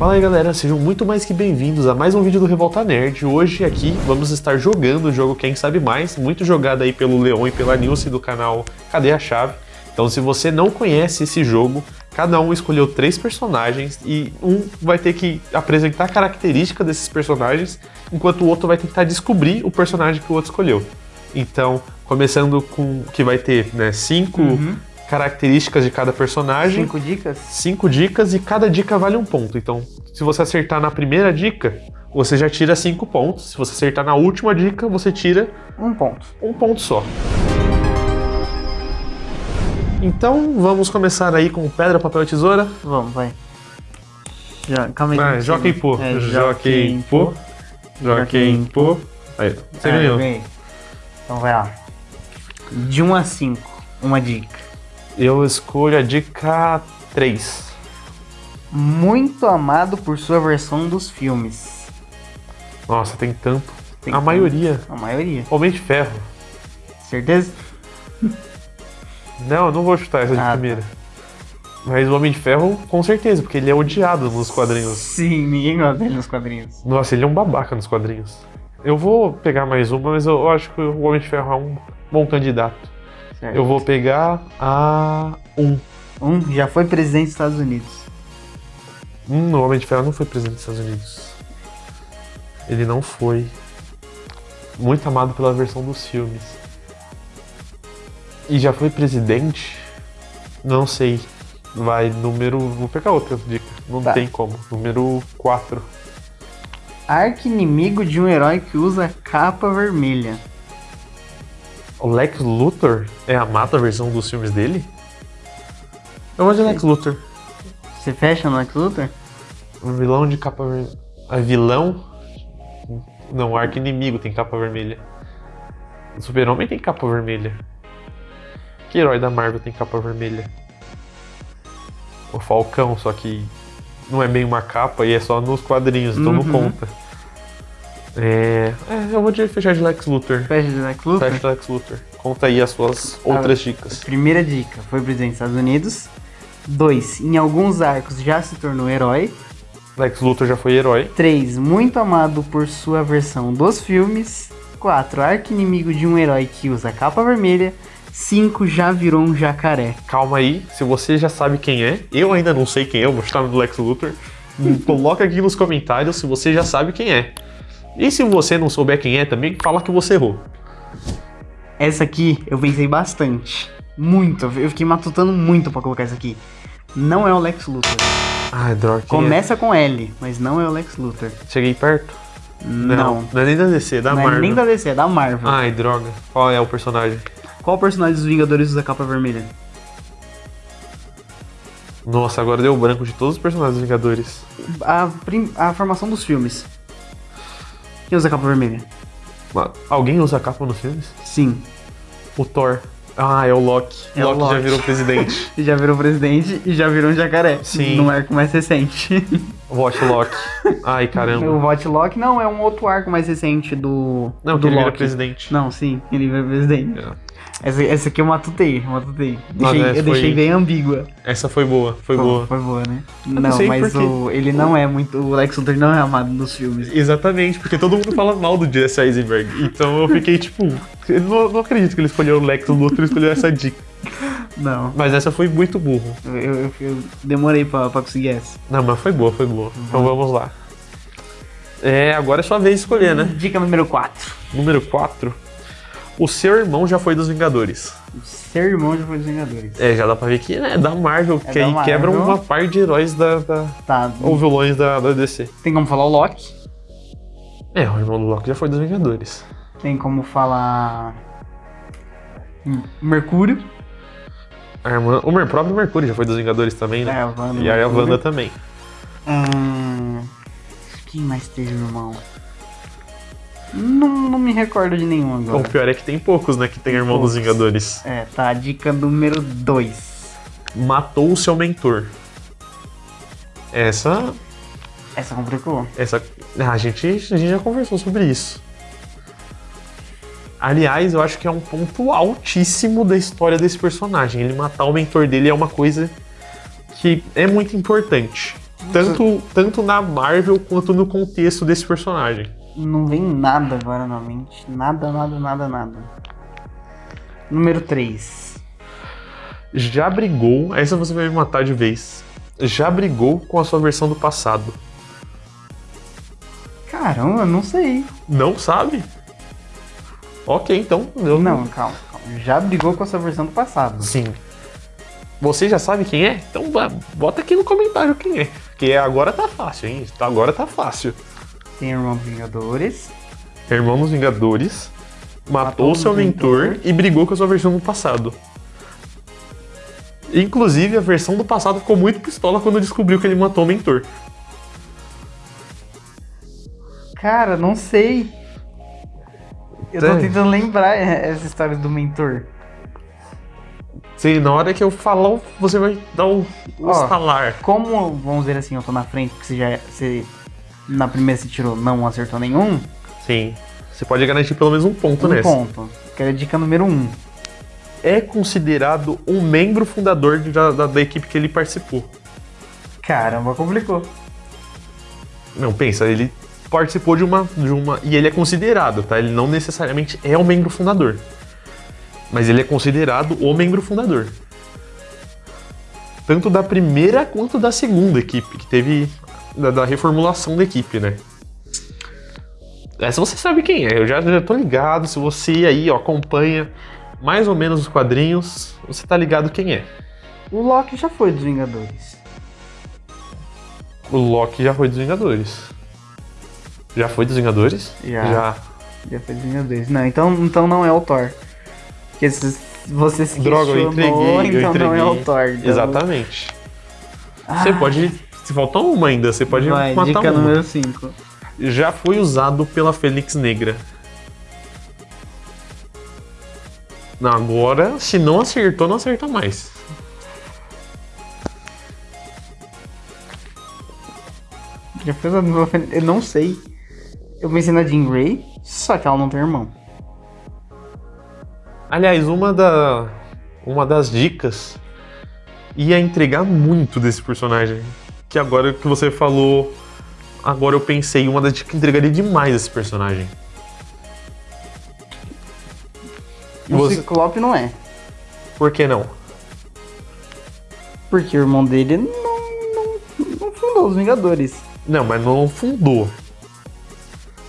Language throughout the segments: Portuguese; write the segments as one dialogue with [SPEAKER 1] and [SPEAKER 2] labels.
[SPEAKER 1] Fala aí galera, sejam muito mais que bem-vindos a mais um vídeo do Revolta Nerd. Hoje aqui vamos estar jogando o jogo Quem Sabe Mais, muito jogado aí pelo Leon e pela Nilce do canal Cadê a Chave? Então se você não conhece esse jogo, cada um escolheu três personagens e um vai ter que apresentar a característica desses personagens, enquanto o outro vai tentar descobrir o personagem que o outro escolheu. Então, começando com que vai ter né, cinco
[SPEAKER 2] Uhum.
[SPEAKER 1] Características de cada personagem,
[SPEAKER 2] Cinco dicas?
[SPEAKER 1] cinco dicas e cada dica vale um ponto. Então, se você acertar na primeira dica, você já tira cinco pontos. Se você acertar na última dica, você tira
[SPEAKER 2] Um ponto.
[SPEAKER 1] um ponto só. Então, vamos começar aí com pedra, papel e tesoura.
[SPEAKER 2] Vamos, vai. Já, calma aí.
[SPEAKER 1] Vai, joga em pô.
[SPEAKER 2] É,
[SPEAKER 1] Joga em pô. Joga em pô. Aí, você
[SPEAKER 2] Ah,
[SPEAKER 1] ganhou.
[SPEAKER 2] Então vai lá. De 1 a 5, uma dica.
[SPEAKER 1] Eu escolho a dica 3.
[SPEAKER 2] Muito amado por sua versão dos filmes.
[SPEAKER 1] Nossa, tem tanto.
[SPEAKER 2] Tem
[SPEAKER 1] a
[SPEAKER 2] tanto.
[SPEAKER 1] maioria.
[SPEAKER 2] A maioria.
[SPEAKER 1] Homem de Ferro.
[SPEAKER 2] Certeza?
[SPEAKER 1] Não, eu não vou chutar essa de
[SPEAKER 2] Ah, tá.
[SPEAKER 1] primeira. Mas o Homem de Ferro, com certeza, porque ele é odiado nos quadrinhos.
[SPEAKER 2] Sim, ninguém gosta dele nos quadrinhos.
[SPEAKER 1] Nossa, ele é um babaca nos quadrinhos. Eu vou pegar mais uma, mas eu acho que o Homem de Ferro é um bom candidato.
[SPEAKER 2] Certo.
[SPEAKER 1] Eu vou pegar a 1.
[SPEAKER 2] Um já foi presidente dos Estados Unidos.
[SPEAKER 1] Hum, o Homem de Ferro não foi presidente dos Estados Unidos. Ele não foi. Muito amado pela versão dos filmes. E já foi presidente? Não sei. Vai, número. Vou pegar outra dica. Não
[SPEAKER 2] Tá.
[SPEAKER 1] tem como. Número 4.
[SPEAKER 2] Arqui-inimigo de um herói que usa capa vermelha.
[SPEAKER 1] O Lex Luthor é a versão dos filmes dele? Eu vou de Lex Luthor.
[SPEAKER 2] Você fecha no Lex Luthor?
[SPEAKER 1] O vilão de capa vermelha. A vilão? Não, o arco-inimigo tem capa vermelha. O Super-Homem tem capa vermelha. Que herói da Marvel tem capa vermelha? O Falcão, só que não é bem uma capa e é só nos quadrinhos, então não
[SPEAKER 2] Uhum.
[SPEAKER 1] conta. É, é, eu vou de fechar de Lex Luthor.
[SPEAKER 2] Fecha de Lex Luthor?
[SPEAKER 1] Fecha de Lex Luthor. Conta aí as suas outras dicas.
[SPEAKER 2] Primeira dica, foi presidente dos Estados Unidos. Dois, em alguns arcos já se tornou herói.
[SPEAKER 1] Lex Luthor já foi herói.
[SPEAKER 2] 3. Muito amado por sua versão dos filmes. 4. Arqui-inimigo de um herói que usa capa vermelha. 5. Já virou um jacaré.
[SPEAKER 1] Calma aí, se você já sabe quem é, eu ainda não sei quem é, eu vou chutar no Lex Luthor. Coloca aqui nos comentários se você já sabe quem é. E se você não souber quem é também, fala que você errou.
[SPEAKER 2] Essa aqui eu pensei bastante. Muito. Eu fiquei matutando muito pra colocar essa aqui. Não é o Lex Luthor.
[SPEAKER 1] Ai, droga. quem
[SPEAKER 2] Começa com L, mas não é o Lex Luthor.
[SPEAKER 1] é? Cheguei perto?
[SPEAKER 2] Não.
[SPEAKER 1] Não é nem da DC, é da
[SPEAKER 2] Não
[SPEAKER 1] Marvel.
[SPEAKER 2] é nem da DC, é da Marvel.
[SPEAKER 1] Ai, droga. Qual é o personagem?
[SPEAKER 2] Qual personagem dos Vingadores usa capa vermelha?
[SPEAKER 1] Nossa, agora deu branco de todos os personagens dos Vingadores.
[SPEAKER 2] A, a formação dos filmes. Quem usa capa vermelha?
[SPEAKER 1] Alguém usa capa nos filmes?
[SPEAKER 2] Sim.
[SPEAKER 1] O Thor. Ah, é o Loki.
[SPEAKER 2] É o
[SPEAKER 1] Loki, já
[SPEAKER 2] Loki.
[SPEAKER 1] virou presidente.
[SPEAKER 2] Já virou presidente e já virou um jacaré.
[SPEAKER 1] Sim.
[SPEAKER 2] No arco mais recente.
[SPEAKER 1] Watch Loki. Ai, caramba.
[SPEAKER 2] o Vote Loki não, é um outro arco mais recente do.
[SPEAKER 1] Não,
[SPEAKER 2] do
[SPEAKER 1] que ele vira
[SPEAKER 2] Loki.
[SPEAKER 1] presidente.
[SPEAKER 2] Não, sim, ele vira presidente.
[SPEAKER 1] É.
[SPEAKER 2] Essa, essa aqui eu matutei, eu matutei.
[SPEAKER 1] Nossa,
[SPEAKER 2] Deixei,
[SPEAKER 1] essa
[SPEAKER 2] eu deixei
[SPEAKER 1] foi-
[SPEAKER 2] bem ambígua.
[SPEAKER 1] Essa foi boa, foi boa.
[SPEAKER 2] Foi boa, né?
[SPEAKER 1] não
[SPEAKER 2] Não, mas o, ele não é muito. O Lex Luthor não é amado nos filmes.
[SPEAKER 1] Exatamente, porque todo mundo fala mal do Jesse Eisenberg. Então eu fiquei tipo, eu não, não acredito que ele escolheu o Lex Luthor e escolheu essa dica.
[SPEAKER 2] Não.
[SPEAKER 1] Mas essa foi muito burro.
[SPEAKER 2] Eu, eu- eu- demorei pra, pra conseguir essa.
[SPEAKER 1] Não, mas foi boa, foi boa. Então vamos lá. É, agora é sua vez de escolher, né?
[SPEAKER 2] Dica número 4.
[SPEAKER 1] Número 4. O seu irmão já foi dos Vingadores.
[SPEAKER 2] Seu irmão já foi dos Vingadores.
[SPEAKER 1] É, já dá pra ver que é da Marvel,
[SPEAKER 2] É
[SPEAKER 1] que
[SPEAKER 2] da
[SPEAKER 1] aí
[SPEAKER 2] Marvel.
[SPEAKER 1] quebra uma par de heróis da, da-
[SPEAKER 2] Tá.
[SPEAKER 1] ou vilões da, da DC.
[SPEAKER 2] Tem como falar o Loki?
[SPEAKER 1] É, o irmão do Loki já foi dos Vingadores.
[SPEAKER 2] Tem como falar. Hum, Mercúrio.
[SPEAKER 1] A irmã, o próprio Mercúrio já foi dos Vingadores também, né?
[SPEAKER 2] É, a Wanda.
[SPEAKER 1] e a. Wanda também.
[SPEAKER 2] Hum, quem mais teve irmão? Não, não me recordo de nenhum
[SPEAKER 1] O
[SPEAKER 2] agora.
[SPEAKER 1] pior é que tem poucos, né, que tem irmão dos
[SPEAKER 2] Poucos.
[SPEAKER 1] Vingadores.
[SPEAKER 2] É, tá. Dica número 2.
[SPEAKER 1] Matou o seu mentor. Essa.
[SPEAKER 2] Essa complicou.
[SPEAKER 1] Essa. Ah, a, gente, a gente já conversou sobre isso. Aliás, eu acho que é um ponto altíssimo da história desse personagem. Ele matar o mentor dele é uma coisa que é muito importante. Tanto, tanto na Marvel quanto no contexto desse personagem.
[SPEAKER 2] Não vem nada agora na mente. Nada, nada, nada, nada. Número 3.
[SPEAKER 1] Já brigou, essa você vai me matar de vez. Já brigou com a sua versão do passado.
[SPEAKER 2] Caramba, não sei.
[SPEAKER 1] Não sabe? Ok, então. Eu...
[SPEAKER 2] Não, calma, calma. Já brigou com a sua versão do passado.
[SPEAKER 1] Sim. Você já sabe quem é? Então bota aqui no comentário quem é. Porque agora tá fácil, hein? Agora tá fácil.
[SPEAKER 2] Tem Irmão Vingadores.
[SPEAKER 1] Irmão dos Vingadores matou
[SPEAKER 2] Matou
[SPEAKER 1] seu mentor
[SPEAKER 2] mentor.
[SPEAKER 1] e brigou com a sua versão do passado. Inclusive, a versão do passado ficou muito pistola quando descobriu que ele matou o mentor.
[SPEAKER 2] Cara, não sei. Eu tô tentando lembrar essa história do mentor.
[SPEAKER 1] Se na hora que eu falar, você vai dar o, o
[SPEAKER 2] Ó.
[SPEAKER 1] estalar.
[SPEAKER 2] Como, vamos dizer assim, eu tô na frente, porque você já. Você, na primeira você tirou, não acertou nenhum.
[SPEAKER 1] Sim. Você pode garantir pelo menos um ponto
[SPEAKER 2] Um
[SPEAKER 1] nessa.
[SPEAKER 2] ponto. Que era a dica número um.
[SPEAKER 1] É considerado um membro fundador de- da, da- equipe que ele participou.
[SPEAKER 2] Caramba, complicou.
[SPEAKER 1] Não, pensa, ele participou de uma, de uma. E ele é considerado, tá? Ele não necessariamente é o membro fundador. Mas ele é considerado o membro fundador. Tanto da primeira quanto da segunda equipe, que teve. Da, da reformulação da equipe, né? Essa você sabe quem é, eu já, já tô ligado. Se você aí ó, acompanha mais ou menos os quadrinhos, você tá ligado quem é.
[SPEAKER 2] O Loki já foi dos Vingadores.
[SPEAKER 1] O Loki já foi dos Vingadores. Já foi dos Vingadores?
[SPEAKER 2] Já.
[SPEAKER 1] Já.
[SPEAKER 2] Já foi dos Vingadores. Não, então, então não é o Thor. Porque se você se
[SPEAKER 1] Droga, eu entreguei, eu
[SPEAKER 2] então não é o
[SPEAKER 1] entreguei.
[SPEAKER 2] Thor. então-
[SPEAKER 1] Exatamente. Você
[SPEAKER 2] Ah,
[SPEAKER 1] pode. Se faltar uma ainda, você pode
[SPEAKER 2] Vai,
[SPEAKER 1] matar
[SPEAKER 2] dica
[SPEAKER 1] uma.
[SPEAKER 2] número 5.
[SPEAKER 1] Já foi usado pela Fênix Negra. Não, agora, se não acertou, não acerta mais.
[SPEAKER 2] Já fez a Eu não sei. Eu pensei na Jean Grey, só que ela não tem irmão.
[SPEAKER 1] Aliás, uma, da, uma das dicas ia entregar muito desse personagem. Que agora que você falou, agora eu pensei, uma das que entregaria demais esse personagem.
[SPEAKER 2] O
[SPEAKER 1] Você-
[SPEAKER 2] Ciclope não é.
[SPEAKER 1] Por que não?
[SPEAKER 2] Porque o irmão dele não, não, não fundou os Vingadores.
[SPEAKER 1] Não, mas não fundou.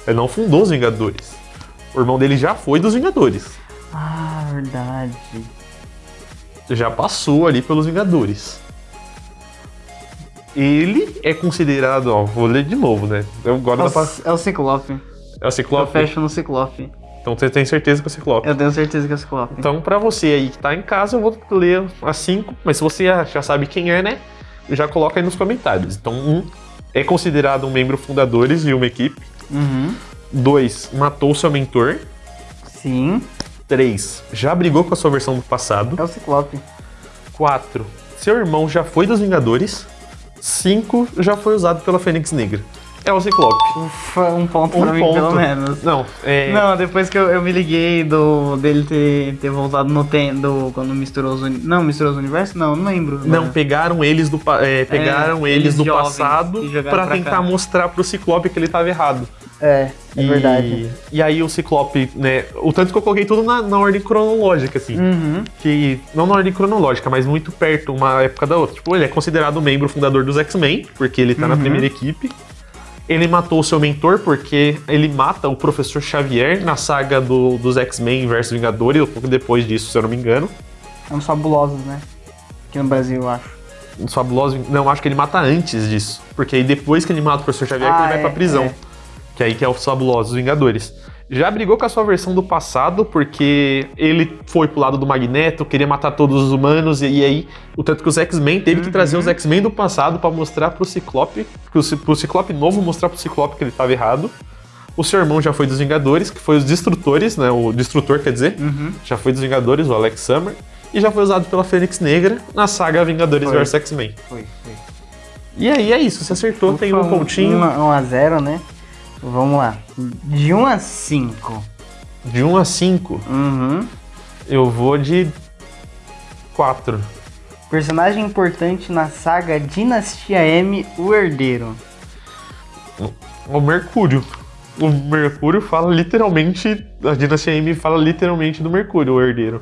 [SPEAKER 1] Ele não fundou os Vingadores. O irmão dele já foi dos Vingadores.
[SPEAKER 2] Ah, verdade.
[SPEAKER 1] Já passou ali pelos Vingadores. Ele é considerado, ó, vou ler de novo, né? Eu agora
[SPEAKER 2] É
[SPEAKER 1] pra...
[SPEAKER 2] o, é o Ciclope.
[SPEAKER 1] É o
[SPEAKER 2] Eu
[SPEAKER 1] Ciclope?
[SPEAKER 2] fecho no Ciclope.
[SPEAKER 1] Então você tem certeza que é o Ciclope.
[SPEAKER 2] Eu tenho certeza que é o Ciclope.
[SPEAKER 1] Então, pra você aí que tá em casa, eu vou ler as cinco, mas se você já- já sabe quem é, né? Já coloca aí nos comentários. Então, um é considerado um membro fundadores de uma equipe.
[SPEAKER 2] Uhum.
[SPEAKER 1] Dois, matou seu mentor.
[SPEAKER 2] Sim,
[SPEAKER 1] 3. Já brigou com a sua versão do passado.
[SPEAKER 2] é o Ciclope.
[SPEAKER 1] 4. Seu irmão já foi dos Vingadores. 5. Já foi usado pela Fênix Negra. É o Ciclope.
[SPEAKER 2] Ufa, um ponto
[SPEAKER 1] Um
[SPEAKER 2] pra mim,
[SPEAKER 1] ponto.
[SPEAKER 2] pelo menos.
[SPEAKER 1] Não, é.
[SPEAKER 2] Não, depois que eu, eu me liguei do dele ter, ter voltado no tempo, quando misturou os uni... Não, misturou os universos? Não, não lembro.
[SPEAKER 1] Não,
[SPEAKER 2] agora.
[SPEAKER 1] pegaram eles do, é, pegaram
[SPEAKER 2] É,
[SPEAKER 1] eles
[SPEAKER 2] eles
[SPEAKER 1] do passado pra
[SPEAKER 2] pra
[SPEAKER 1] tentar
[SPEAKER 2] cá.
[SPEAKER 1] mostrar pro Ciclope que ele tava errado.
[SPEAKER 2] É, é
[SPEAKER 1] e,
[SPEAKER 2] verdade.
[SPEAKER 1] E aí o Ciclope, né? O tanto que eu coloquei tudo na, na ordem cronológica, assim.
[SPEAKER 2] Uhum.
[SPEAKER 1] que não na ordem cronológica, mas muito perto uma época da outra. Tipo, ele é considerado um membro fundador dos X-Men, porque ele tá na
[SPEAKER 2] Uhum.
[SPEAKER 1] primeira equipe. Ele matou o seu mentor porque ele mata o professor Xavier na saga do- dos X-Men versus Vingadores, um pouco depois disso, se eu não me engano.
[SPEAKER 2] É uns fabulosos, né? Aqui no Brasil, eu acho.
[SPEAKER 1] Os fabulosos. Não, acho que ele mata antes disso. Porque aí depois que ele mata o professor Xavier, que
[SPEAKER 2] Ah,
[SPEAKER 1] ele vai
[SPEAKER 2] é,
[SPEAKER 1] pra prisão.
[SPEAKER 2] é.
[SPEAKER 1] Que aí que é os fabulosos Vingadores. Já brigou com a sua versão do passado, porque ele foi pro lado do Magneto, queria matar todos os humanos, e, e aí, o tanto que os X-Men teve que
[SPEAKER 2] Uhum.
[SPEAKER 1] trazer os X-Men do passado pra mostrar pro Ciclope, pro, Ci- pro Ciclope novo mostrar pro Ciclope que ele tava errado. O seu irmão já foi dos Vingadores, que foi os Destrutores, né? O Destrutor, quer dizer.
[SPEAKER 2] Uhum.
[SPEAKER 1] Já foi dos Vingadores, o Alex Summer. E já foi usado pela Fênix Negra na saga Vingadores
[SPEAKER 2] Foi.
[SPEAKER 1] vs X-Men.
[SPEAKER 2] Foi, foi.
[SPEAKER 1] E aí é isso, você acertou, tem um
[SPEAKER 2] Ufa,
[SPEAKER 1] pontinho.
[SPEAKER 2] 1 a 0, né? Vamos lá. De 1 a 5.
[SPEAKER 1] De 1 a 5,
[SPEAKER 2] Uhum.
[SPEAKER 1] eu vou de 4.
[SPEAKER 2] Personagem importante na saga Dinastia M, o Herdeiro.
[SPEAKER 1] O Mercúrio. O Mercúrio fala literalmente. A Dinastia M fala literalmente do Mercúrio, o herdeiro.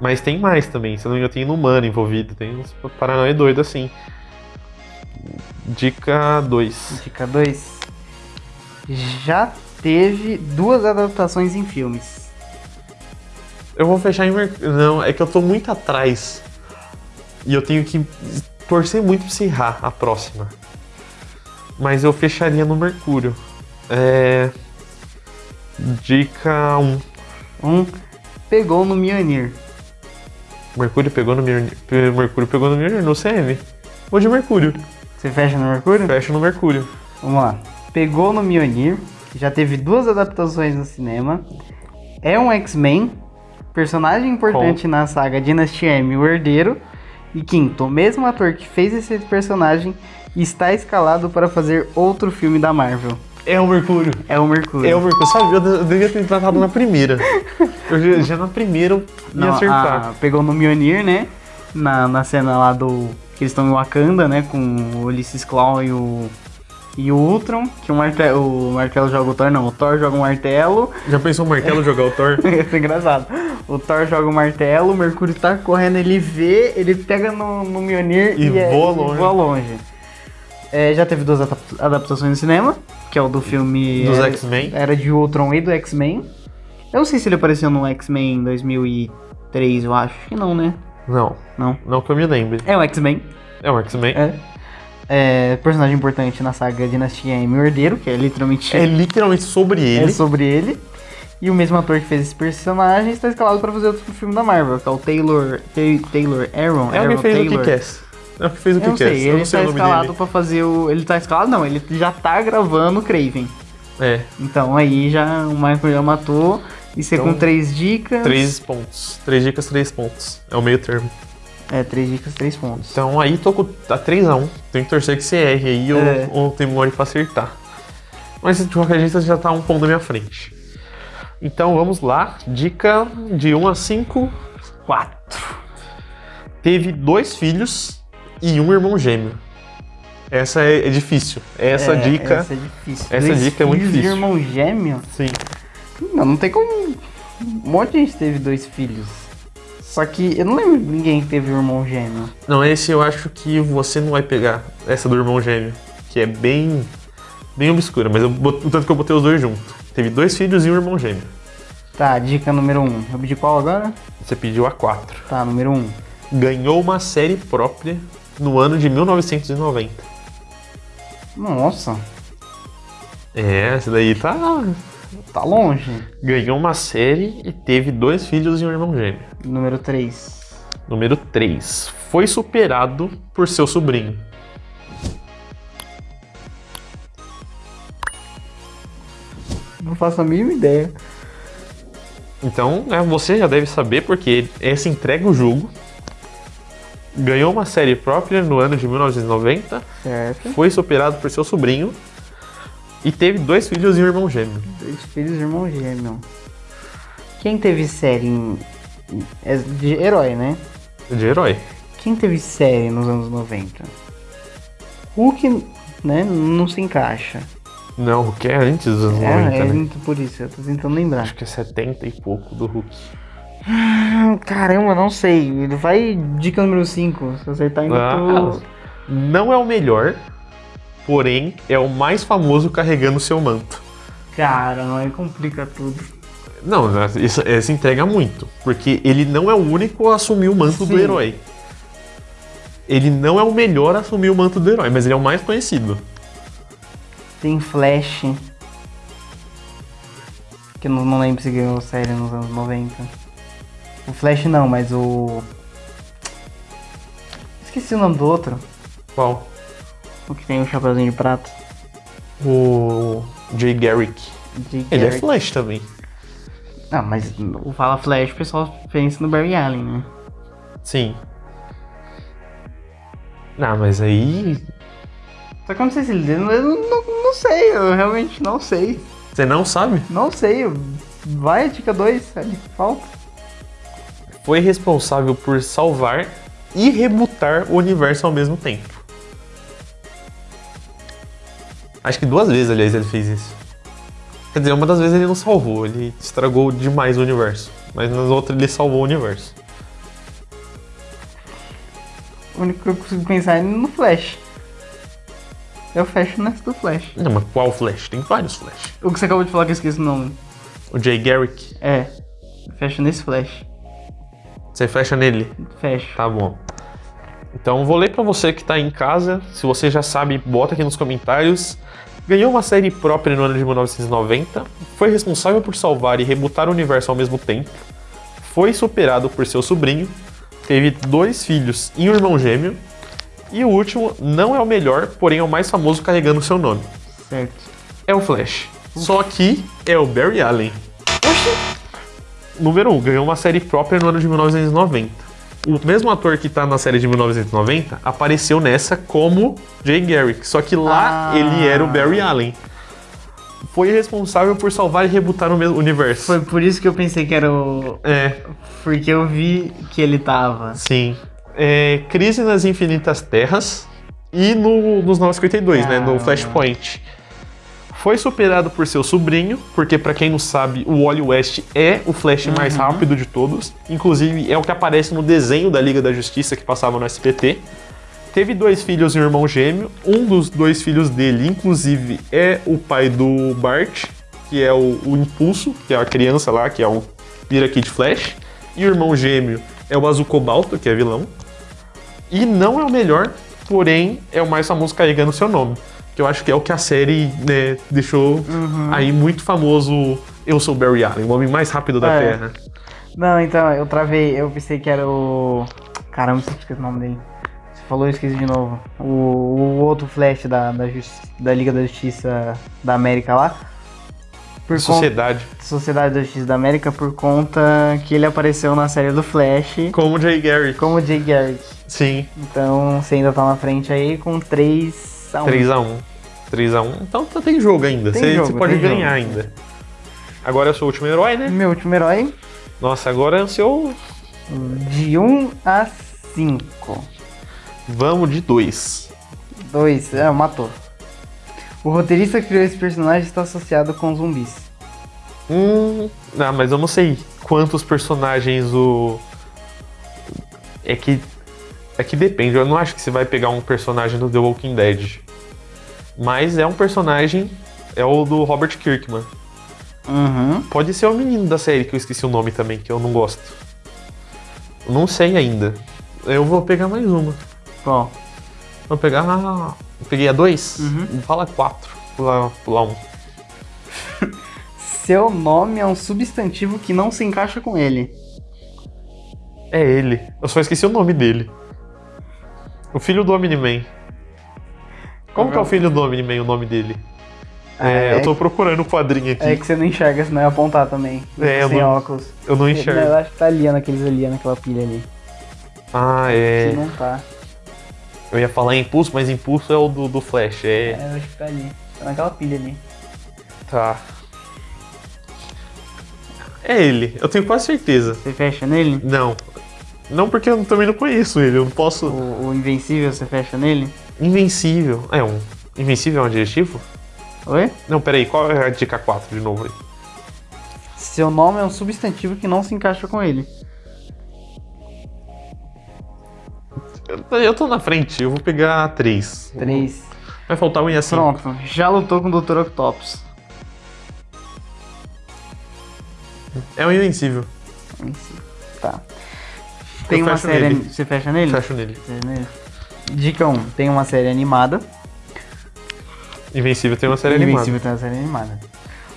[SPEAKER 1] Mas tem mais também, se não me engano, tem Inumano envolvido, tem uns paranoia doido assim. Dica 2.
[SPEAKER 2] Dica 2. Já teve duas adaptações em filmes.
[SPEAKER 1] Eu vou fechar em Mercúrio. Não, é que eu tô muito atrás. E eu tenho que torcer muito pra se errar a próxima. Mas eu fecharia no Mercúrio. É. Dica 1.
[SPEAKER 2] Um pegou no Mjolnir.
[SPEAKER 1] Mercúrio pegou no Mjolnir. Mercúrio pegou no Mjolnir, no CM. Vou de Mercúrio.
[SPEAKER 2] Você fecha no Mercúrio?
[SPEAKER 1] Fecha no Mercúrio.
[SPEAKER 2] Vamos lá. Pegou no Mjolnir. Já teve duas adaptações no cinema. É um X-Men. Personagem importante na saga Dinastia M, o Herdeiro. E quinto, o mesmo ator que fez esse personagem está escalado para fazer outro filme da Marvel.
[SPEAKER 1] É o Mercúrio.
[SPEAKER 2] É o Mercúrio.
[SPEAKER 1] É o Mercúrio. Sabe, eu eu devia ter tratado na primeira. Eu já, na primeira eu ia
[SPEAKER 2] Não,
[SPEAKER 1] acertar.
[SPEAKER 2] a- pegou no Mjolnir, né? Na, na cena lá do. Que eles estão em Wakanda, né? Com o Ulysses Claw e o. E o Ultron, que o martelo, o martelo joga o Thor, não, o Thor joga um martelo,
[SPEAKER 1] Já pensou o martelo jogar o Thor?
[SPEAKER 2] Isso é engraçado. O Thor joga o martelo, o Mercúrio tá correndo, ele vê, ele pega no, no Mjolnir
[SPEAKER 1] E
[SPEAKER 2] é-
[SPEAKER 1] voa longe.
[SPEAKER 2] voa longe. É, já teve duas adap- adaptações no cinema, que é o do filme
[SPEAKER 1] Dos X-Men.
[SPEAKER 2] Era de Ultron e do X-Men. Eu não sei se ele apareceu no X-Men em 2003, eu acho que não, né?
[SPEAKER 1] Não,
[SPEAKER 2] Não.
[SPEAKER 1] não que eu me lembre.
[SPEAKER 2] É o X-Men.
[SPEAKER 1] É o X-Men.
[SPEAKER 2] É. É, personagem importante na saga Dinastia M, o Herdeiro, que é literalmente
[SPEAKER 1] É literalmente sobre
[SPEAKER 2] é
[SPEAKER 1] ele.
[SPEAKER 2] sobre ele. E o mesmo ator que fez esse personagem está escalado para fazer outro filme da Marvel, que é o Taylor, Ta- Taylor Aaron.
[SPEAKER 1] É o que fez o
[SPEAKER 2] Taylor.
[SPEAKER 1] Kick-Ass. É o que fez o
[SPEAKER 2] não
[SPEAKER 1] Kick-Ass.
[SPEAKER 2] sei, ele está
[SPEAKER 1] o
[SPEAKER 2] escalado para fazer o. Ele tá escalado, não, ele já tá gravando o Craven.
[SPEAKER 1] É,
[SPEAKER 2] Então aí já o Michael já matou. E você
[SPEAKER 1] Então,
[SPEAKER 2] com três dicas.
[SPEAKER 1] três pontos. Três dicas, três pontos. É o meio termo.
[SPEAKER 2] É, três dicas, três pontos.
[SPEAKER 1] Então aí tô com tá 3x1. Tem que torcer que você erre aí ou,
[SPEAKER 2] É.
[SPEAKER 1] ou tem memória pra acertar. Mas de qualquer jeito você já tá um ponto na minha frente. Então vamos lá. Dica de 1 a 5.
[SPEAKER 2] Quatro.
[SPEAKER 1] Teve dois filhos e um irmão gêmeo. Essa é, é difícil. Essa
[SPEAKER 2] É,
[SPEAKER 1] dica.
[SPEAKER 2] Essa é difícil.
[SPEAKER 1] essa
[SPEAKER 2] Dois
[SPEAKER 1] dica é muito difícil.
[SPEAKER 2] irmão gêmeo?
[SPEAKER 1] Sim.
[SPEAKER 2] Não, não tem como. Um monte de gente teve dois filhos. Só que eu não lembro de ninguém que teve um irmão gêmeo.
[SPEAKER 1] Não, esse eu acho que você não vai pegar. Essa do irmão gêmeo. Que é bem. bem obscura, mas eu o tanto que eu botei os dois juntos. Teve dois filhos e um irmão gêmeo.
[SPEAKER 2] Tá, dica número 1. Um. Eu pedi qual agora?
[SPEAKER 1] Você pediu a 4.
[SPEAKER 2] Tá, número 1. Um.
[SPEAKER 1] Ganhou uma série própria no ano de 1990.
[SPEAKER 2] Nossa,
[SPEAKER 1] É, essa daí tá.
[SPEAKER 2] Tá longe.
[SPEAKER 1] Ganhou uma série e teve dois filhos e um irmão gêmeo.
[SPEAKER 2] Número 3.
[SPEAKER 1] Número 3. Foi superado por seu sobrinho.
[SPEAKER 2] Não faço a mínima ideia.
[SPEAKER 1] Então, né, você já deve saber porque essa entrega o jogo. Ganhou uma série própria no ano de 1990.
[SPEAKER 2] Certo.
[SPEAKER 1] Foi superado por seu sobrinho. E teve dois filhos e um irmão gêmeo.
[SPEAKER 2] Dois filhos e irmão gêmeo. Quem teve série em. É de herói, né?
[SPEAKER 1] De herói.
[SPEAKER 2] Quem teve série nos anos 90? Hulk, né? Não se encaixa.
[SPEAKER 1] Não, o que é antes dos anos
[SPEAKER 2] É,
[SPEAKER 1] 90,
[SPEAKER 2] é
[SPEAKER 1] né?
[SPEAKER 2] muito por isso, eu tô tentando lembrar.
[SPEAKER 1] Acho que é 70 e pouco do Hulk.
[SPEAKER 2] Hum, Caramba, não sei. Vai dica número 5. Se acertar ainda
[SPEAKER 1] Ah,
[SPEAKER 2] tô.
[SPEAKER 1] não é o melhor, porém é o mais famoso carregando seu manto.
[SPEAKER 2] Cara, não aí complica tudo.
[SPEAKER 1] Não, isso, essa entrega muito, porque ele não é o único a assumir o manto do
[SPEAKER 2] Sim.
[SPEAKER 1] herói. Ele não é o melhor a assumir o manto do herói, mas ele é o mais conhecido.
[SPEAKER 2] Tem Flash. Que eu não, não lembro se ganhou série nos anos 90. O Flash não, mas o. Esqueci o nome do outro.
[SPEAKER 1] Qual?
[SPEAKER 2] O que tem o chapeuzinho de prata.
[SPEAKER 1] O Jay Garrick.
[SPEAKER 2] Jay
[SPEAKER 1] Ele é
[SPEAKER 2] Garrick.
[SPEAKER 1] Flash também.
[SPEAKER 2] Não, mas o Fala Flash, o pessoal pensa no Barry Allen, né?
[SPEAKER 1] Sim. Não, mas aí.
[SPEAKER 2] Só que eu não sei se ele. Eu não, não, não sei, eu realmente não sei.
[SPEAKER 1] Você não sabe?
[SPEAKER 2] Não sei. Vai, dica 2, a dica que falta.
[SPEAKER 1] Foi responsável por salvar e rebutar o universo ao mesmo tempo. Acho que duas vezes, aliás, ele fez isso. Quer dizer, uma das vezes ele não salvou, ele estragou demais o universo. Mas nas outras ele salvou o universo.
[SPEAKER 2] O único que eu consigo pensar é no Flash. É o Fashionest do Flash.
[SPEAKER 1] Não, mas qual Flash? Tem vários Flash.
[SPEAKER 2] O que você acabou de falar que eu esqueci o nome.
[SPEAKER 1] O Jay Garrick,
[SPEAKER 2] É. Fashionest Flash.
[SPEAKER 1] você fecha nele?
[SPEAKER 2] Fecha.
[SPEAKER 1] Tá bom. Então vou ler pra você que tá em casa. Se você já sabe, bota aqui nos comentários. Ganhou uma série própria no ano de 1990. Foi responsável por salvar e rebutar o universo ao mesmo tempo. Foi superado por seu sobrinho. Teve dois filhos e um irmão gêmeo. E o último não é o melhor, porém é o mais famoso carregando seu nome.
[SPEAKER 2] Certo.
[SPEAKER 1] É o Flash. Só que é o Barry Allen. Número 1, um, ganhou uma série própria no ano de 1990. O mesmo ator que tá na série de 1990 apareceu nessa como Jay Garrick, só que lá
[SPEAKER 2] Ah.
[SPEAKER 1] ele era o Barry Allen. Foi responsável por salvar e rebutar o mesmo universo.
[SPEAKER 2] Foi por isso que eu pensei que era o.
[SPEAKER 1] É,
[SPEAKER 2] Porque eu vi que ele tava.
[SPEAKER 1] sim. É, Crise nas Infinitas Terras e no, nos 952, né, no
[SPEAKER 2] Ah.
[SPEAKER 1] Flashpoint. Foi superado por seu sobrinho, porque pra quem não sabe, o Wally West é o Flash mais rápido de todos. Inclusive, é o que aparece no desenho da Liga da Justiça que passava no SPT. Teve dois filhos e um irmão gêmeo. Um dos dois filhos dele, inclusive, é o pai do Bart, que é o, o Impulso, que é a criança lá, que é o Vira Kid Flash. E o irmão gêmeo é o Azul Cobalto, que é vilão. E não é o melhor, porém é o mais famoso carregando seu nome que eu acho que é o que a série né, deixou uhum. aí muito famoso. Eu sou Barry Allen, o homem mais rápido da
[SPEAKER 2] é.
[SPEAKER 1] Terra.
[SPEAKER 2] Não, então, eu travei, eu pensei que era o. Caramba, você esqueci o nome dele. Você falou, eu esqueci de novo. O, o outro Flash da, da, Justi... da Liga da Justiça da América lá. Sociedade. Conta,
[SPEAKER 1] Sociedade
[SPEAKER 2] da Justiça da América por conta que ele apareceu na série do Flash.
[SPEAKER 1] Como Jay Garrick.
[SPEAKER 2] Como Jay Garrick.
[SPEAKER 1] Sim.
[SPEAKER 2] Então você ainda tá na frente aí com três 3x1.
[SPEAKER 1] 3x1. 3x1. Então tá, tem jogo ainda.
[SPEAKER 2] Tem
[SPEAKER 1] você,
[SPEAKER 2] jogo,
[SPEAKER 1] você pode ganhar
[SPEAKER 2] jogo.
[SPEAKER 1] ainda. Agora é o seu último herói, né?
[SPEAKER 2] Meu último herói.
[SPEAKER 1] Nossa, agora é o seu.
[SPEAKER 2] De 1 a 5.
[SPEAKER 1] Vamos de 2.
[SPEAKER 2] 2, é, matou. O roteirista que criou esse personagem está associado com zumbis.
[SPEAKER 1] Hum. Não, mas eu não sei quantos personagens o. É que é que depende. Eu não acho que você vai pegar um personagem do The Walking Dead. Mas é um personagem. É o do Robert Kirkman.
[SPEAKER 2] Uhum.
[SPEAKER 1] Pode ser o menino da série, que eu esqueci o nome também, que eu não gosto. Não sei ainda. Eu vou pegar mais uma.
[SPEAKER 2] Qual?
[SPEAKER 1] Vou pegar. peguei a dois?
[SPEAKER 2] Uhum.
[SPEAKER 1] Fala quatro. Pular, pular um.
[SPEAKER 2] Seu nome é um substantivo que não se encaixa com ele.
[SPEAKER 1] É ele. Eu só esqueci o nome dele. O filho do Omni-Man. Como que é o filho do Omni-Man, o nome dele? É,
[SPEAKER 2] é,
[SPEAKER 1] eu tô procurando o quadrinho aqui.
[SPEAKER 2] é que você não enxerga, senão ia apontar também.
[SPEAKER 1] É, eu
[SPEAKER 2] sem
[SPEAKER 1] não-
[SPEAKER 2] óculos.
[SPEAKER 1] Eu não enxergo.
[SPEAKER 2] eu acho que tá ali, naqueles ali, naquela pilha ali.
[SPEAKER 1] Ah,
[SPEAKER 2] Se
[SPEAKER 1] é.
[SPEAKER 2] não tá.
[SPEAKER 1] Eu ia falar Impulso, mas Impulso é o do, do Flash. É.
[SPEAKER 2] É, eu acho que tá ali. Tá naquela pilha ali.
[SPEAKER 1] Tá. É ele. Eu tenho quase certeza.
[SPEAKER 2] Você fecha nele?
[SPEAKER 1] Não. Não porque eu também não conheço ele. Eu não posso.
[SPEAKER 2] O, o Invencível, você fecha nele?
[SPEAKER 1] Invencível. É um. Invencível é um adjetivo?
[SPEAKER 2] Oi?
[SPEAKER 1] Não, peraí. Qual é a dica 4 de novo aí?
[SPEAKER 2] Seu nome é um substantivo que não se encaixa com ele.
[SPEAKER 1] Eu- Eu tô na frente. Eu vou pegar 3.
[SPEAKER 2] 3.
[SPEAKER 1] Vai faltar um e assim.
[SPEAKER 2] Pronto. Já lutou com o Dr. Octopus.
[SPEAKER 1] É um invencível.
[SPEAKER 2] Tá. Tem
[SPEAKER 1] Eu
[SPEAKER 2] uma série.
[SPEAKER 1] nele.
[SPEAKER 2] Você fecha nele?
[SPEAKER 1] Fecho nele.
[SPEAKER 2] Fecha nele. Dica 1. Tem uma série animada.
[SPEAKER 1] Invencível tem uma série
[SPEAKER 2] Invencível
[SPEAKER 1] animada.
[SPEAKER 2] tem uma série animada.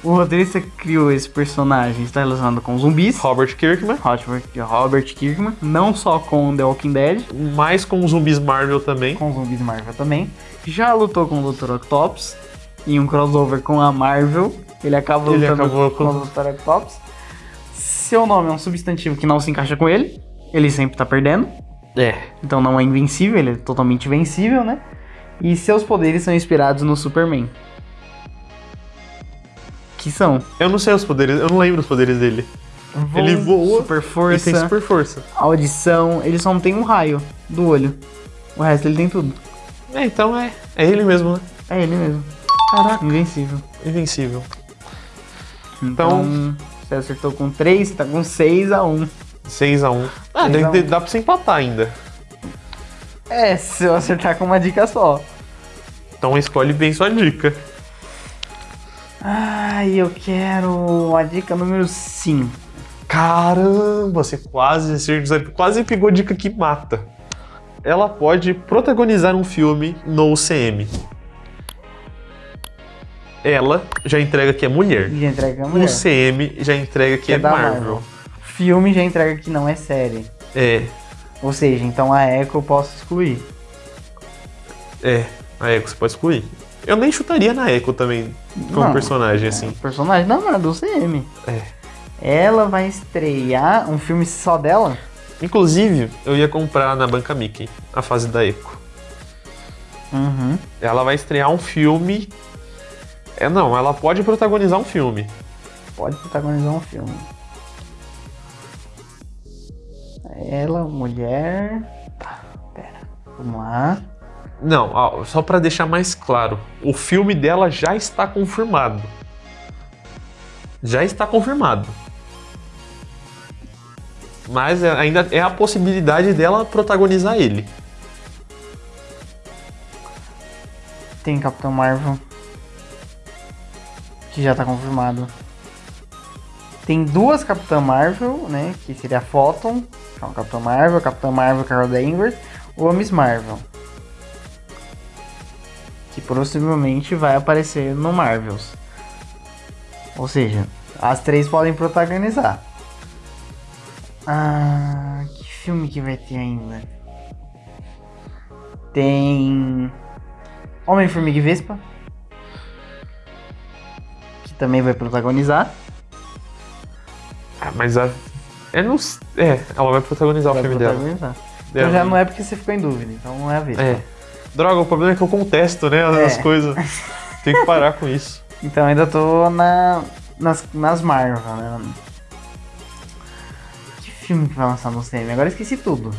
[SPEAKER 2] O roteirista criou esse personagem está relacionado com zumbis.
[SPEAKER 1] Robert Kirkman.
[SPEAKER 2] Robert, Robert Kirkman. Não só com The Walking Dead.
[SPEAKER 1] Mais com zumbis Marvel também.
[SPEAKER 2] Com zumbis Marvel também. Já lutou com o Dr. Octopus. Em um crossover com a Marvel. Ele acaba
[SPEAKER 1] Ele
[SPEAKER 2] lutando
[SPEAKER 1] acabou
[SPEAKER 2] com
[SPEAKER 1] com-
[SPEAKER 2] o Dr. Octopus. Seu nome é um substantivo que não se encaixa com ele. Ele sempre tá perdendo.
[SPEAKER 1] É.
[SPEAKER 2] Então não é invencível, ele é totalmente vencível, né? E seus poderes são inspirados no Superman. Que são?
[SPEAKER 1] Eu não sei os poderes. Eu não lembro os poderes dele.
[SPEAKER 2] Voo,
[SPEAKER 1] ele voa
[SPEAKER 2] super
[SPEAKER 1] e
[SPEAKER 2] força,
[SPEAKER 1] tem super força.
[SPEAKER 2] audição. Ele só não tem um raio do olho. O resto ele tem tudo.
[SPEAKER 1] É, então é, é ele mesmo, né?
[SPEAKER 2] É ele mesmo.
[SPEAKER 1] Caraca,
[SPEAKER 2] Invencível.
[SPEAKER 1] invencível.
[SPEAKER 2] Então, você acertou com 3, você tá com 6 a 1.
[SPEAKER 1] 6x1. Ah,
[SPEAKER 2] 6 a
[SPEAKER 1] dá,
[SPEAKER 2] 1.
[SPEAKER 1] dá pra você empatar ainda.
[SPEAKER 2] É, se eu acertar com uma dica só.
[SPEAKER 1] Então escolhe bem sua dica.
[SPEAKER 2] Ai, eu quero a dica número 5.
[SPEAKER 1] Caramba, você quase acertou, quase pegou a dica que mata. Ela pode protagonizar um filme no UCM. Ela já entrega que é mulher.
[SPEAKER 2] Já entrega a
[SPEAKER 1] O
[SPEAKER 2] mulher.
[SPEAKER 1] UCM já entrega que,
[SPEAKER 2] Que é
[SPEAKER 1] é Marvel.
[SPEAKER 2] Marvel. Filme já entrega que não é série.
[SPEAKER 1] É,
[SPEAKER 2] Ou seja, então a Echo eu posso excluir.
[SPEAKER 1] é. A Echo você pode excluir. Eu nem chutaria na Echo também, como
[SPEAKER 2] Não.
[SPEAKER 1] personagem, assim.
[SPEAKER 2] Personagem não, não é do CM.
[SPEAKER 1] É.
[SPEAKER 2] Ela vai estrear um filme só dela?
[SPEAKER 1] Inclusive, eu ia comprar na Banca Mickey a fase da Echo.
[SPEAKER 2] Uhum.
[SPEAKER 1] Ela vai estrear um filme. É, não, ela pode protagonizar um filme.
[SPEAKER 2] Pode protagonizar um filme. Ela, mulher. Tá, pera. Vamos lá.
[SPEAKER 1] Não, ó, só pra deixar mais claro, o filme dela já está confirmado. Já está confirmado. Mas é- ainda é a possibilidade dela protagonizar ele.
[SPEAKER 2] Tem Capitão Marvel. Que já tá confirmado. Tem duas Capitã Marvel, né? Que seria a Photon, que é uma Capitã Marvel, Capitã Marvel Carol Danvers, ou a Miss Marvel. Que possivelmente vai aparecer no Marvels. Ou seja, as três podem protagonizar. Ah, que filme que vai ter ainda? Tem Homem-Formiga e Vespa. Que também vai protagonizar.
[SPEAKER 1] Mas a. É, não, é, ela vai protagonizar o
[SPEAKER 2] Vai
[SPEAKER 1] filme dela.
[SPEAKER 2] protagonizar. Então já não é porque você ficou em dúvida, então não é a Vespa.
[SPEAKER 1] É. Droga, o problema é que eu contesto, né? As
[SPEAKER 2] É.
[SPEAKER 1] coisas. Tem que parar com isso.
[SPEAKER 2] Então ainda tô na, nas, nas Marvel, né? Que filme que vai lançar no cinema? Agora eu esqueci tudo.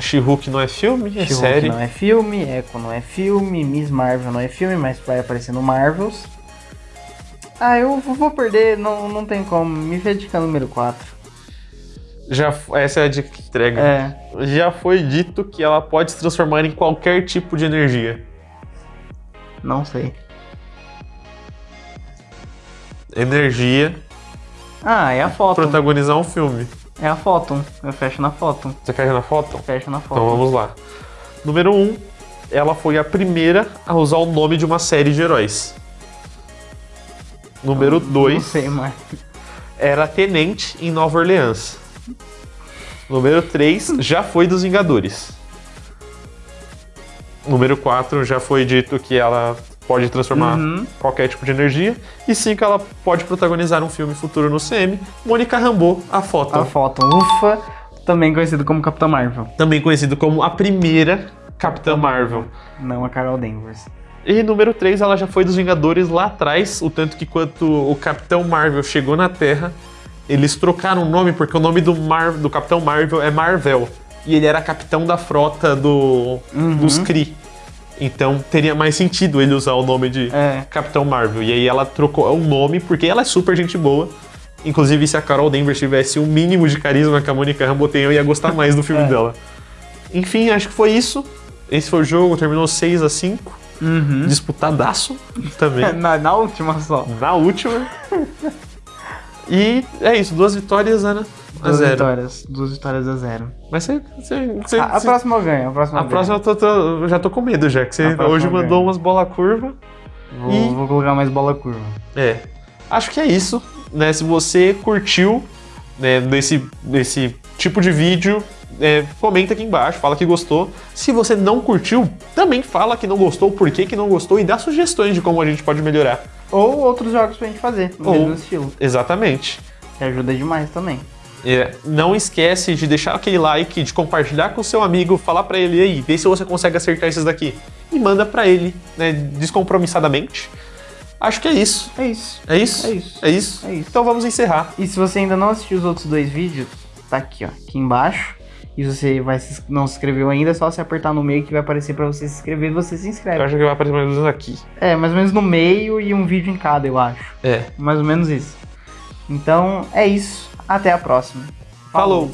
[SPEAKER 1] She-Hulk não é filme, é série.
[SPEAKER 2] não é filme, Echo não é filme, Miss Marvel não é filme, mas vai aparecer no Marvels. Ah, eu vou perder, não, não tem como. Me vê dica número 4.
[SPEAKER 1] Já, essa é a dica que entrega.
[SPEAKER 2] É.
[SPEAKER 1] Já foi dito que ela pode se transformar em qualquer tipo de energia.
[SPEAKER 2] Não sei.
[SPEAKER 1] Energia,
[SPEAKER 2] Ah, é a foto.
[SPEAKER 1] protagonizar um filme.
[SPEAKER 2] É a foto. Eu fecho na foto.
[SPEAKER 1] Você ver na foto?
[SPEAKER 2] Fecho na foto.
[SPEAKER 1] Então vamos lá. Número 1, um, ela foi a primeira a usar o nome de uma série de heróis. Número
[SPEAKER 2] Não
[SPEAKER 1] 2,
[SPEAKER 2] sei mais.
[SPEAKER 1] era tenente em Nova Orleans. Número 3, já foi dos Vingadores. Número 4, já foi dito que ela pode transformar
[SPEAKER 2] Uhum.
[SPEAKER 1] qualquer tipo de energia. E 5, ela pode protagonizar um filme futuro no CM. Mônica Rambeau, a foto.
[SPEAKER 2] A foto. Ufa, também conhecido como Capitão Marvel.
[SPEAKER 1] Também conhecido como a primeira Capitã Marvel.
[SPEAKER 2] Não a Carol Danvers.
[SPEAKER 1] E número 3, ela já foi dos Vingadores lá atrás, o tanto que quando o Capitão Marvel chegou na Terra, eles trocaram o nome porque o nome do, Mar do Capitão Marvel é Marvel. E ele era capitão da frota do,
[SPEAKER 2] Uhum.
[SPEAKER 1] dos Kree. Então teria mais sentido ele usar o nome de
[SPEAKER 2] É.
[SPEAKER 1] Capitão Marvel. E aí ela trocou o nome porque ela é super gente boa. Inclusive, se a Carol Danvers tivesse um mínimo de carisma que a Mônica Rambeau tem, eu ia gostar mais do filme
[SPEAKER 2] É.
[SPEAKER 1] dela. Enfim, acho que foi isso. Esse foi o jogo, terminou 6 a 5
[SPEAKER 2] Uhum.
[SPEAKER 1] disputadaço também.
[SPEAKER 2] Na, na última só.
[SPEAKER 1] na última. E é isso, duas vitórias, Ana. A
[SPEAKER 2] Duas
[SPEAKER 1] zero.
[SPEAKER 2] vitórias. Duas vitórias a zero.
[SPEAKER 1] Mas você. você, você-
[SPEAKER 2] A, a
[SPEAKER 1] você-
[SPEAKER 2] próxima eu ganho. A próxima,
[SPEAKER 1] a
[SPEAKER 2] eu
[SPEAKER 1] próxima eu, tô- tô- já tô com medo já, que você hoje mandou umas bola curva.
[SPEAKER 2] Vou,
[SPEAKER 1] E-
[SPEAKER 2] vou colocar mais bola curva.
[SPEAKER 1] É. Acho que é isso. Né? Se você curtiu né, desse, desse tipo de vídeo, é, comenta aqui embaixo, fala que gostou. Se você não curtiu, também fala que não gostou, por que, que não gostou e dá sugestões de como a gente pode melhorar.
[SPEAKER 2] Ou outros jogos pra gente fazer, no
[SPEAKER 1] Ou-
[SPEAKER 2] mesmo estilo.
[SPEAKER 1] Exatamente.
[SPEAKER 2] Que ajuda demais também.
[SPEAKER 1] É, não esquece de deixar aquele like, de compartilhar com seu amigo, falar pra ele aí, vê se você consegue acertar esses daqui. E manda pra ele, né, descompromissadamente. Acho que é isso.
[SPEAKER 2] É isso.
[SPEAKER 1] É isso?
[SPEAKER 2] É isso.
[SPEAKER 1] É isso?
[SPEAKER 2] É isso.
[SPEAKER 1] Então vamos encerrar.
[SPEAKER 2] E se você ainda não assistiu os outros dois vídeos, tá aqui, ó, aqui embaixo. E você vai se, não se inscreveu ainda, é só você apertar no meio que vai aparecer pra você se inscrever e você se
[SPEAKER 1] Eu
[SPEAKER 2] inscreve.
[SPEAKER 1] acho que vai aparecer mais ou menos aqui.
[SPEAKER 2] É, mais ou menos no meio e um vídeo em cada, eu acho.
[SPEAKER 1] É.
[SPEAKER 2] Mais ou menos isso. Então, é isso. Até a próxima.
[SPEAKER 1] Falou.